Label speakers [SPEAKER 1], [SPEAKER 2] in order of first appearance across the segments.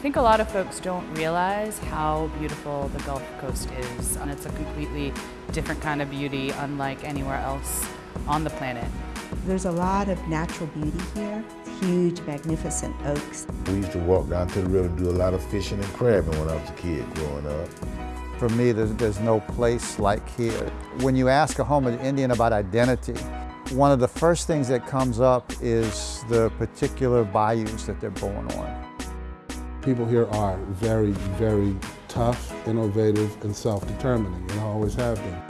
[SPEAKER 1] think a lot of folks don't realize how beautiful the Gulf Coast is. And it's a completely different kind of beauty, unlike anywhere else on the planet.
[SPEAKER 2] There's a lot of natural beauty here. Huge, magnificent oaks.
[SPEAKER 3] We used to walk down to the river and do a lot of fishing and crabbing when I was a kid growing up.
[SPEAKER 4] For me, there's, there's no place like here. When you ask a Houma Indian about identity, one of the first things that comes up is the particular bayous that they're born on.
[SPEAKER 5] People here are very, very tough, innovative, and self-determining, and always have been.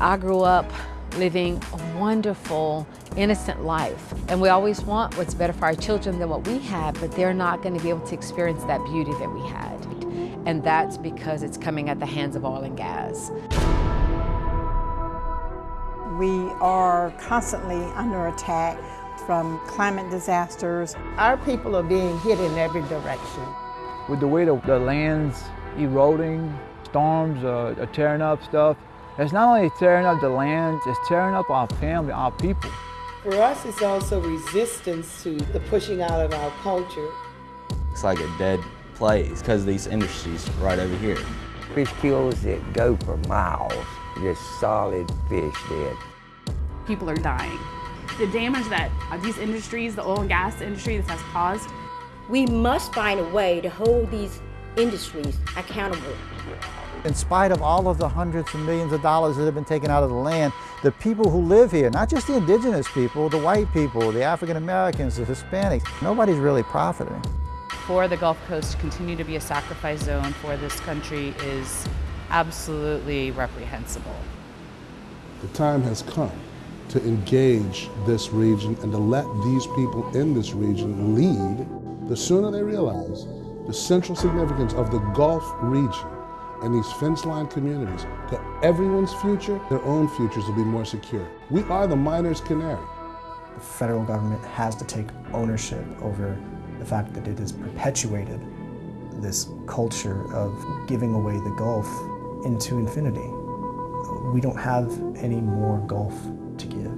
[SPEAKER 6] I grew up living a wonderful, innocent life. And we always want what's better for our children than what we have, but they're not going to be able to experience that beauty that we had. And that's because it's coming at the hands of oil and gas.
[SPEAKER 7] We are constantly under attack from climate disasters.
[SPEAKER 8] Our people are being hit in every direction.
[SPEAKER 9] With the way the, the land's eroding, storms uh, are tearing up stuff, it's not only tearing up the land, it's tearing up our family, our people.
[SPEAKER 10] For us, it's also resistance to the pushing out of our culture.
[SPEAKER 11] It's like a dead place because these industries right over here.
[SPEAKER 12] Fish kills that go for miles, just solid fish dead.
[SPEAKER 13] People are dying. The damage that these industries, the oil and gas industry, this has caused.
[SPEAKER 14] We must find a way to hold these industries accountable.
[SPEAKER 4] In spite of all of the hundreds of millions of dollars that have been taken out of the land, the people who live here, not just the indigenous people, the white people, the African Americans, the Hispanics, nobody's really profiting.
[SPEAKER 1] For the Gulf Coast to continue to be a sacrifice zone for this country is absolutely reprehensible.
[SPEAKER 5] The time has come to engage this region and to let these people in this region lead. The sooner they realize the central significance of the Gulf region and these fence-line communities to everyone's future, their own futures will be more secure. We are the miner's canary.
[SPEAKER 15] The federal government has to take ownership over the fact that it has perpetuated this culture of giving away the Gulf into infinity. We don't have any more Gulf to give.